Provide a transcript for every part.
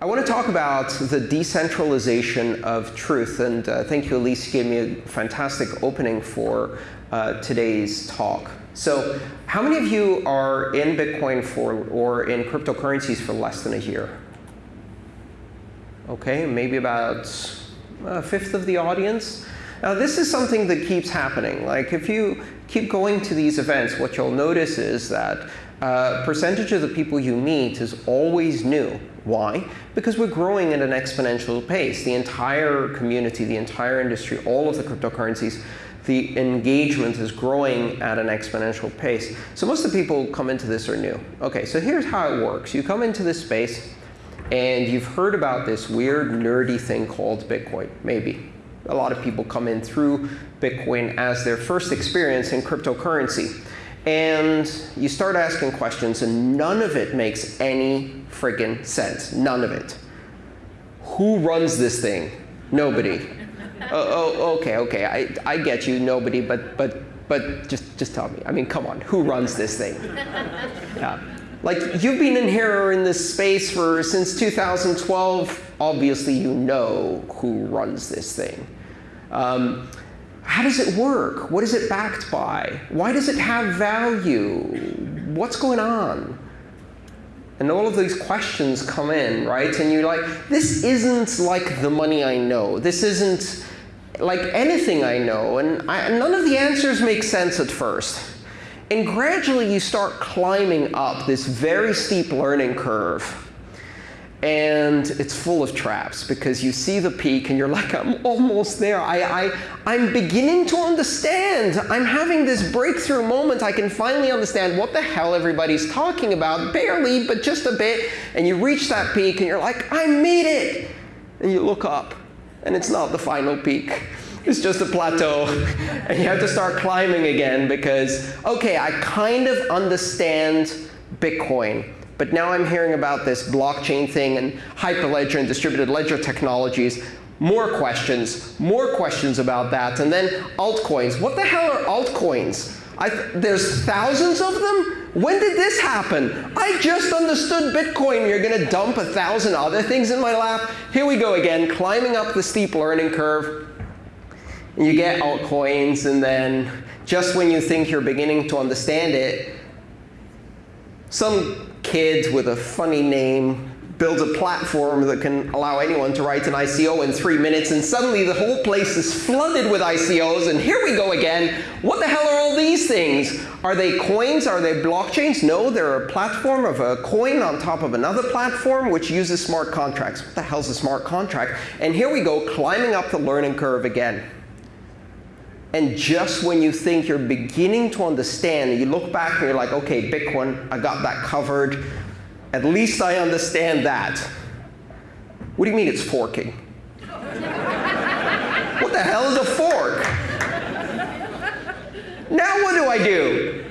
I want to talk about the decentralization of truth. And uh, thank you, Elise. You gave me a fantastic opening for uh, today's talk. So how many of you are in Bitcoin for or in cryptocurrencies for less than a year? OK, maybe about a fifth of the audience. Now, this is something that keeps happening. Like, if you keep going to these events, what you'll notice is that uh, percentage of the people you meet is always new. Why? Because we're growing at an exponential pace. The entire community, the entire industry, all of the cryptocurrencies, the engagement is growing at an exponential pace. So most of the people come into this are new. OK, so here's how it works. You come into this space, and you've heard about this weird, nerdy thing called Bitcoin, maybe. A lot of people come in through Bitcoin as their first experience in cryptocurrency. And you start asking questions, and none of it makes any friggin' sense. None of it. Who runs this thing? Nobody. oh, oh, OK, OK. I, I get you, nobody. But, but, but just, just tell me. I mean, come on. Who runs this thing? Yeah. Like, you've been in here in this space for since 2012. Obviously, you know who runs this thing. Um, how does it work? What is it backed by? Why does it have value? What's going on? And all of these questions come in, right? And you're like, this isn't like the money I know. This isn't like anything I know. And I, none of the answers make sense at first. And gradually, you start climbing up this very steep learning curve and it's full of traps because you see the peak and you're like, I'm almost there. I, I, I'm beginning to understand. I'm having this breakthrough moment. I can finally understand what the hell everybody's talking about, barely, but just a bit. And you reach that peak and you're like, I made it. And you look up and it's not the final peak. It's just a plateau. and you have to start climbing again because, OK, I kind of understand Bitcoin. But now I'm hearing about this blockchain thing and Hyperledger and distributed ledger technologies. More questions, more questions about that. And then altcoins. What the hell are altcoins? there's thousands of them? When did this happen? I just understood Bitcoin. You're going to dump a thousand other things in my lap. Here we go again, climbing up the steep learning curve. And you get altcoins, and then just when you think you're beginning to understand it, some kid with a funny name builds a platform that can allow anyone to write an ICO in three minutes, and suddenly the whole place is flooded with ICOs, and here we go again. What the hell are all these things? Are they coins? Are they blockchains? No, they're a platform of a coin on top of another platform, which uses smart contracts. What the hell's a smart contract? And here we go, climbing up the learning curve again. And just when you think you're beginning to understand, you look back and you're like, OK, Bitcoin, I got that covered. At least I understand that. What do you mean it's forking? what the hell is a fork? Now what do I do?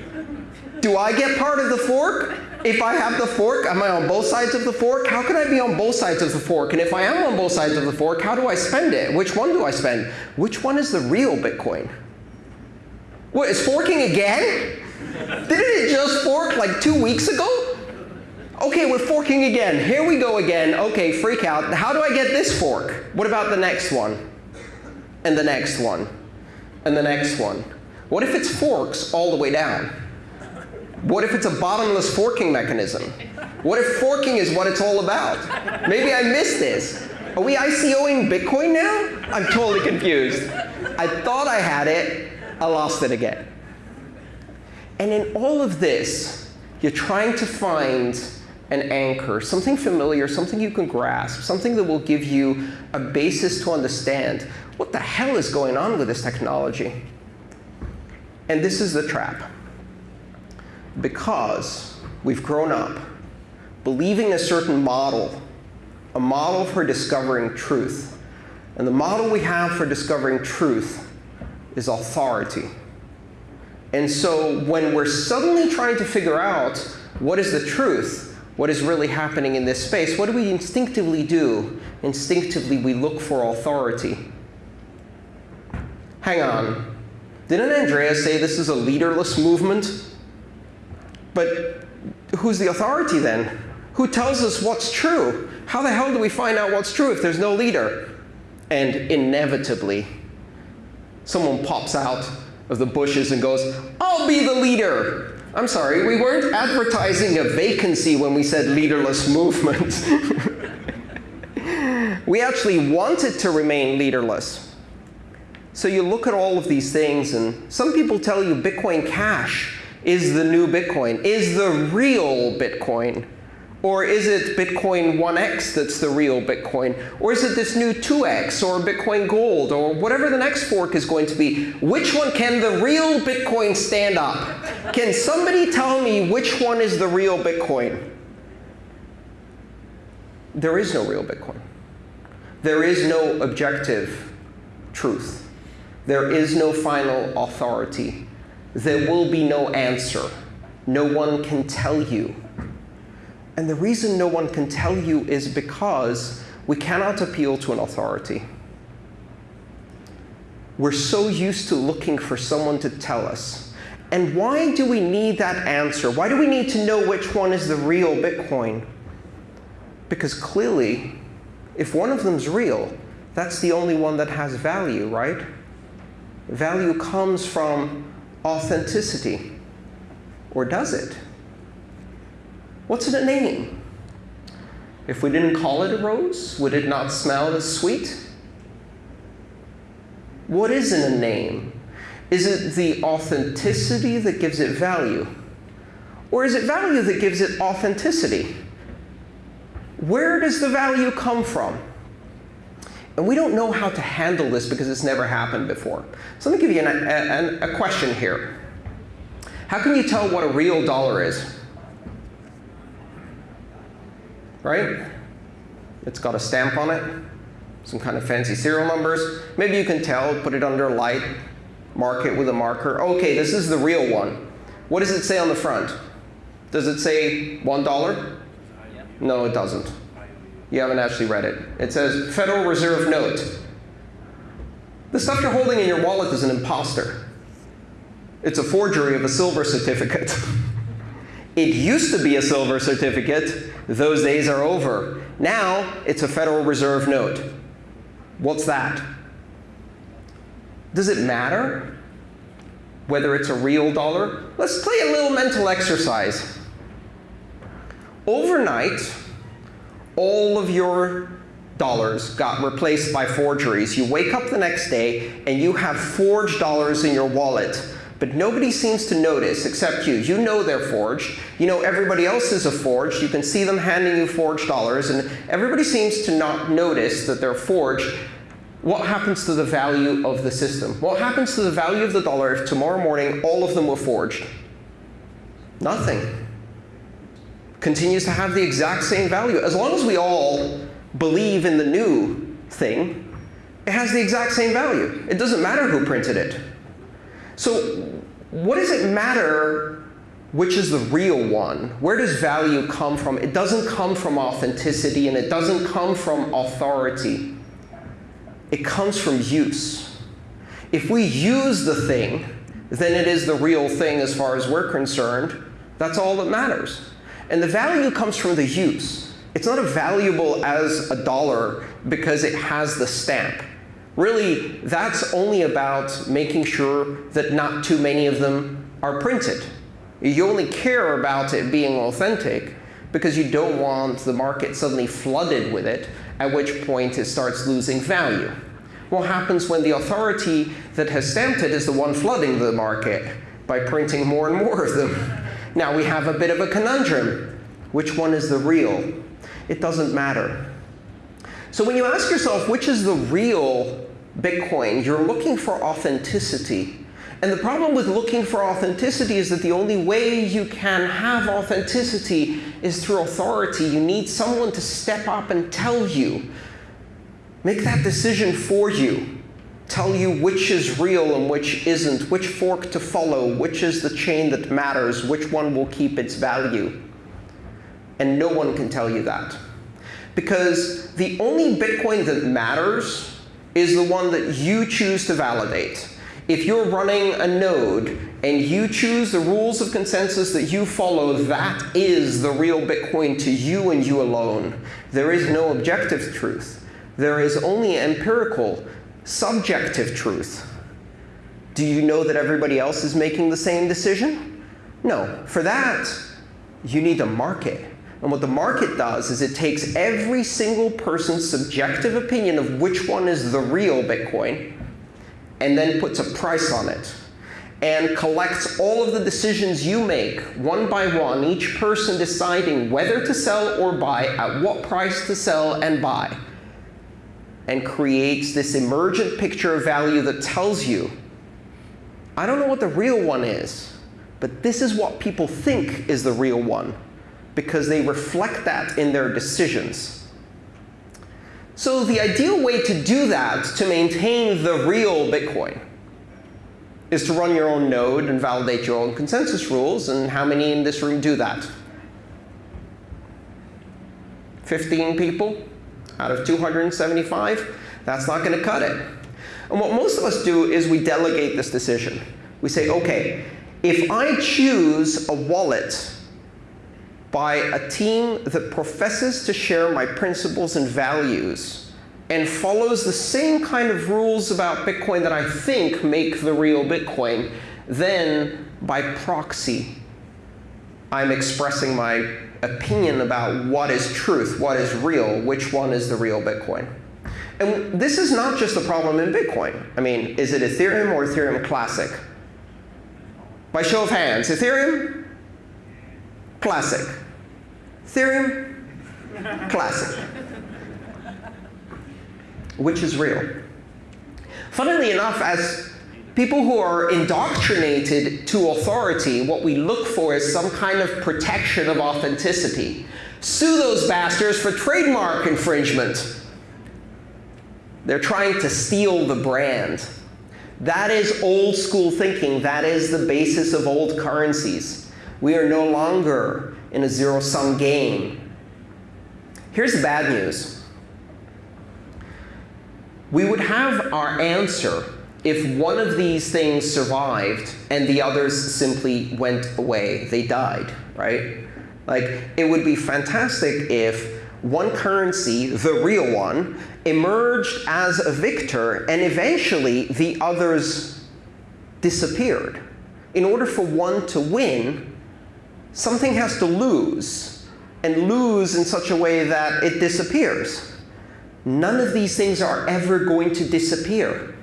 Do I get part of the fork? If I have the fork, am I on both sides of the fork? How can I be on both sides of the fork? And if I am on both sides of the fork, how do I spend it? Which one do I spend? Which one is the real Bitcoin? What, is forking again? Didn't it just fork like two weeks ago? OK, we're forking again. Here we go again. OK, freak out. How do I get this fork? What about the next one? And the next one? And the next one? What if it's forks all the way down? What if it's a bottomless forking mechanism? What if forking is what it's all about? Maybe I missed this. Are we ICOing Bitcoin now? I'm totally confused. I thought I had it. I lost it again. And in all of this, you're trying to find an anchor, something familiar, something you can grasp, something that will give you a basis to understand what the hell is going on with this technology. And this is the trap because we've grown up believing a certain model, a model for discovering truth. And the model we have for discovering truth is authority. And so when we're suddenly trying to figure out what is the truth, what is really happening in this space, what do we instinctively do? Instinctively, we look for authority. Hang on. Didn't Andrea say this is a leaderless movement? But who's the authority then? Who tells us what's true? How the hell do we find out what's true if there's no leader? And inevitably, someone pops out of the bushes and goes, I'll be the leader. I'm sorry, we weren't advertising a vacancy when we said leaderless movement. we actually wanted to remain leaderless. So you look at all of these things, and some people tell you Bitcoin Cash is the new Bitcoin, is the real Bitcoin. Or is it Bitcoin 1x that's the real Bitcoin? Or is it this new 2x or Bitcoin Gold or whatever the next fork is going to be? Which one can the real Bitcoin stand up? Can somebody tell me which one is the real Bitcoin? There is no real Bitcoin. There is no objective truth. There is no final authority. There will be no answer. No one can tell you and the reason no one can tell you is because we cannot appeal to an authority. We're so used to looking for someone to tell us. And why do we need that answer? Why do we need to know which one is the real Bitcoin? Because clearly, if one of them's real, that's the only one that has value, right? Value comes from authenticity. Or does it? What's in a name? If we didn't call it a rose, would it not smell as sweet? What is in a name? Is it the authenticity that gives it value? Or is it value that gives it authenticity? Where does the value come from? And we don't know how to handle this because it's never happened before. So let me give you an, a, a question here. How can you tell what a real dollar is? right? It's got a stamp on it, some kind of fancy serial numbers. Maybe you can tell, put it under light, mark it with a marker. Okay, this is the real one. What does it say on the front? Does it say $1? Uh, no, it doesn't. You haven't actually read it. It says Federal Reserve Note. The stuff you're holding in your wallet is an imposter. It's a forgery of a silver certificate. It used to be a silver certificate. Those days are over. Now, it's a Federal Reserve note. What's that? Does it matter whether it's a real dollar? Let's play a little mental exercise. Overnight, all of your dollars got replaced by forgeries. You wake up the next day and you have forged dollars in your wallet but nobody seems to notice except you. You know they're forged. You know everybody else is a forged. You can see them handing you forged dollars, and everybody seems to not notice that they're forged. What happens to the value of the system? What happens to the value of the dollar if tomorrow morning all of them were forged? Nothing. Continues to have the exact same value. As long as we all believe in the new thing, it has the exact same value. It doesn't matter who printed it. So what does it matter which is the real one? Where does value come from? It doesn't come from authenticity, and it doesn't come from authority. It comes from use. If we use the thing, then it is the real thing as far as we're concerned. That's all that matters. And the value comes from the use. It's not as valuable as a dollar because it has the stamp. Really, that's only about making sure that not too many of them are printed. You only care about it being authentic because you don't want the market suddenly flooded with it, at which point it starts losing value. What happens when the authority that has stamped it is the one flooding the market by printing more and more of them? Now we have a bit of a conundrum. Which one is the real? It doesn't matter. So when you ask yourself, which is the real Bitcoin, you're looking for authenticity. And the problem with looking for authenticity is that the only way you can have authenticity is through authority. You need someone to step up and tell you, make that decision for you, tell you which is real and which isn't, which fork to follow, which is the chain that matters, which one will keep its value. And no one can tell you that. Because the only Bitcoin that matters is the one that you choose to validate. If you're running a node and you choose the rules of consensus that you follow, that is the real Bitcoin to you and you alone. There is no objective truth. There is only empirical, subjective truth. Do you know that everybody else is making the same decision? No. For that, you need a market. And what the market does is it takes every single person's subjective opinion of which one is the real Bitcoin and then puts a price on it and collects all of the decisions you make one by one, each person deciding whether to sell or buy, at what price to sell and buy, and creates this emergent picture of value that tells you, I don't know what the real one is, but this is what people think is the real one, because they reflect that in their decisions. So the ideal way to do that, to maintain the real Bitcoin, is to run your own node and validate your own consensus rules. And how many in this room do that? 15 people out of 275? That's not going to cut it. And what most of us do is we delegate this decision. We say, OK, if I choose a wallet by a team that professes to share my principles and values, and follows the same kind of rules about Bitcoin that I think make the real Bitcoin, then by proxy, I'm expressing my opinion about what is truth, what is real, which one is the real Bitcoin. And this is not just a problem in Bitcoin. I mean, is it Ethereum or Ethereum Classic? By show of hands, Ethereum? Classic. Ethereum? Classic which is real. Funnily enough, as people who are indoctrinated to authority, what we look for is some kind of protection of authenticity. Sue those bastards for trademark infringement. They're trying to steal the brand. That is old school thinking. That is the basis of old currencies. We are no longer in a zero sum game. Here's the bad news we would have our answer if one of these things survived and the others simply went away. They died, right? Like, it would be fantastic if one currency, the real one, emerged as a victor and eventually the others disappeared. In order for one to win, something has to lose, and lose in such a way that it disappears. None of these things are ever going to disappear.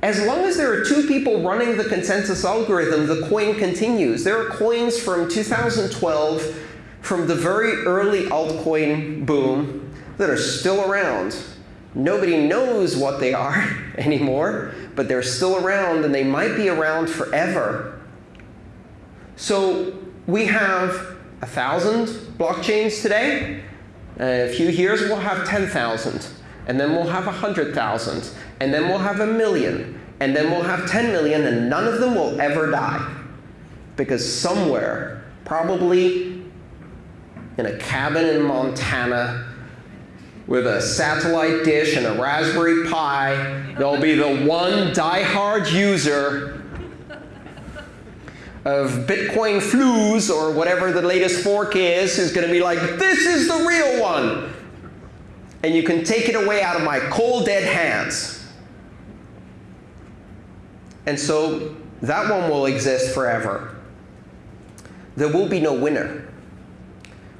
As long as there are two people running the consensus algorithm, the coin continues. There are coins from 2012, from the very early altcoin boom, that are still around. Nobody knows what they are anymore, but they're still around, and they might be around forever. So we have 1,000 blockchains today. Uh, a few years, we'll have 10,000. And then we'll have 100,000. And then we'll have a million. And then we'll have 10 million, and none of them will ever die. Because somewhere, probably in a cabin in Montana, with a satellite dish and a Raspberry Pi, there'll be the one die-hard user of Bitcoin flues or whatever the latest fork is who's going to be like, this is the real one. And you can take it away out of my cold, dead hands. And so that one will exist forever. There will be no winner.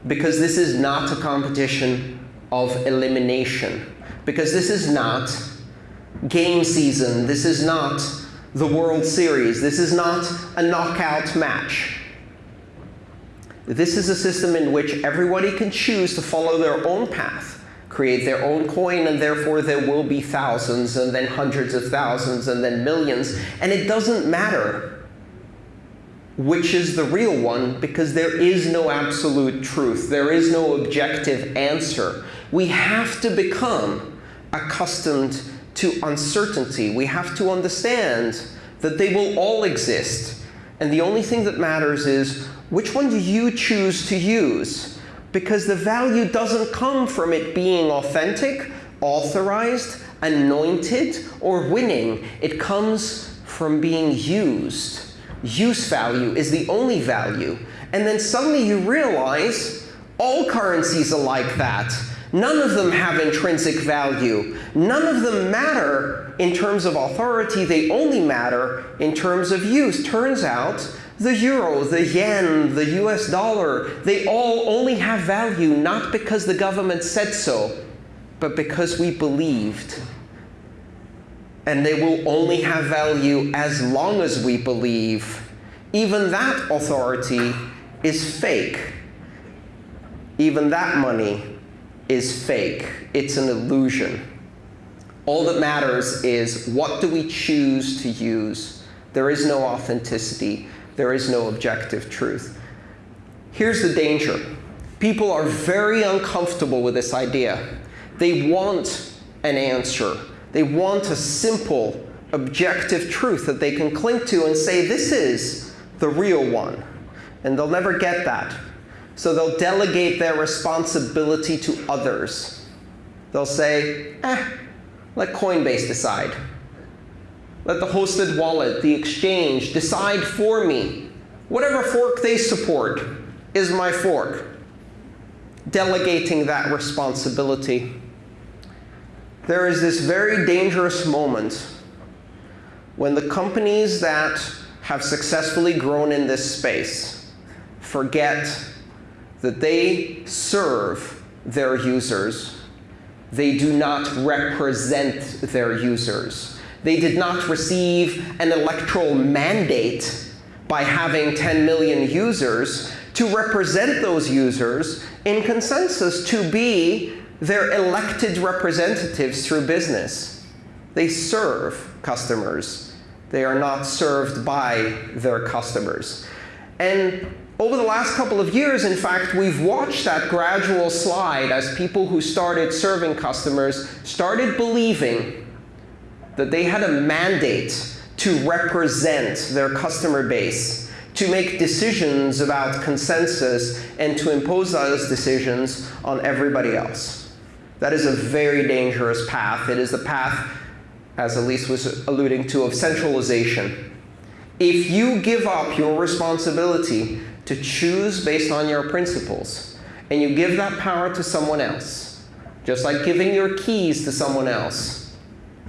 Because this is not a competition of elimination. Because this is not game season. This is not the World Series. This is not a knockout match. This is a system in which everybody can choose to follow their own path, create their own coin, and therefore there will be thousands, and then hundreds of thousands, and then millions. And it doesn't matter which is the real one because there is no absolute truth. There is no objective answer. We have to become accustomed to uncertainty. We have to understand that they will all exist. And the only thing that matters is which one do you choose to use? Because the value doesn't come from it being authentic, authorized, anointed, or winning. It comes from being used. use value is the only value. And then suddenly you realize all currencies are like that. None of them have intrinsic value. None of them matter in terms of authority. They only matter in terms of use. Turns out the euro, the yen, the US dollar, they all only have value not because the government said so, but because we believed. And they will only have value as long as we believe. Even that authority is fake. Even that money is fake. It's an illusion. All that matters is what do we choose to use. There is no authenticity. There is no objective truth. Here's the danger. People are very uncomfortable with this idea. They want an answer. They want a simple, objective truth that they can cling to and say, this is the real one. And they'll never get that. So they'll delegate their responsibility to others. They'll say, eh, let Coinbase decide. Let the hosted wallet, the exchange, decide for me. Whatever fork they support is my fork. Delegating that responsibility. There is this very dangerous moment when the companies that have successfully grown in this space forget that they serve their users. They do not represent their users. They did not receive an electoral mandate by having 10 million users to represent those users in consensus to be their elected representatives through business. They serve customers. They are not served by their customers. And over the last couple of years, in fact, we've watched that gradual slide as people who started serving customers started believing that they had a mandate to represent their customer base, to make decisions about consensus, and to impose those decisions on everybody else. That is a very dangerous path. It is the path, as Elise was alluding to, of centralization. If you give up your responsibility to choose based on your principles, and you give that power to someone else, just like giving your keys to someone else.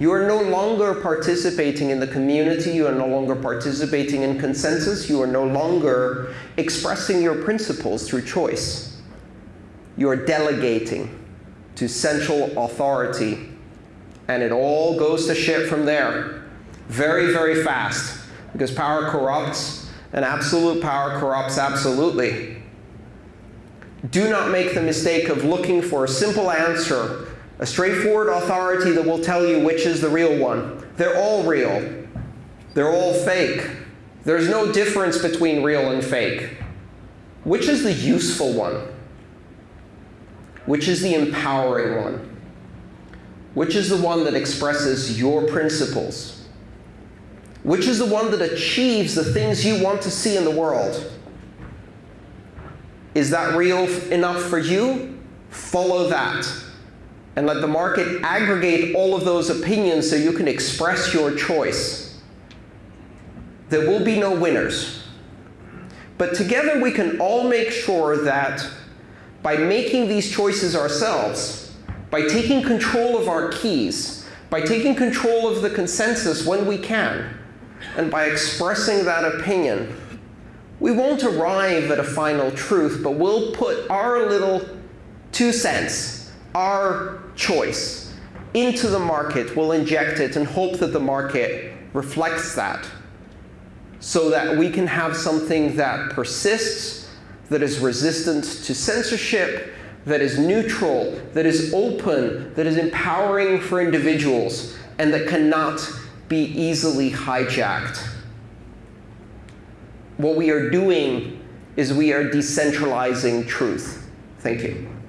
You are no longer participating in the community. You are no longer participating in consensus. You are no longer expressing your principles through choice. You are delegating to central authority. And it all goes to shit from there very, very fast because power corrupts and absolute power corrupts absolutely. Do not make the mistake of looking for a simple answer, a straightforward authority that will tell you which is the real one. They're all real. They're all fake. There's no difference between real and fake. Which is the useful one? Which is the empowering one? Which is the one that expresses your principles? Which is the one that achieves the things you want to see in the world? Is that real enough for you? Follow that. And let the market aggregate all of those opinions so you can express your choice. There will be no winners. But together we can all make sure that by making these choices ourselves, by taking control of our keys, by taking control of the consensus when we can, and by expressing that opinion, we won't arrive at a final truth, but we'll put our little two cents, our choice, into the market. We'll inject it and hope that the market reflects that so that we can have something that persists, that is resistant to censorship, that is neutral, that is open, that is empowering for individuals, and that cannot be easily hijacked. What we are doing is we are decentralizing truth. Thank you.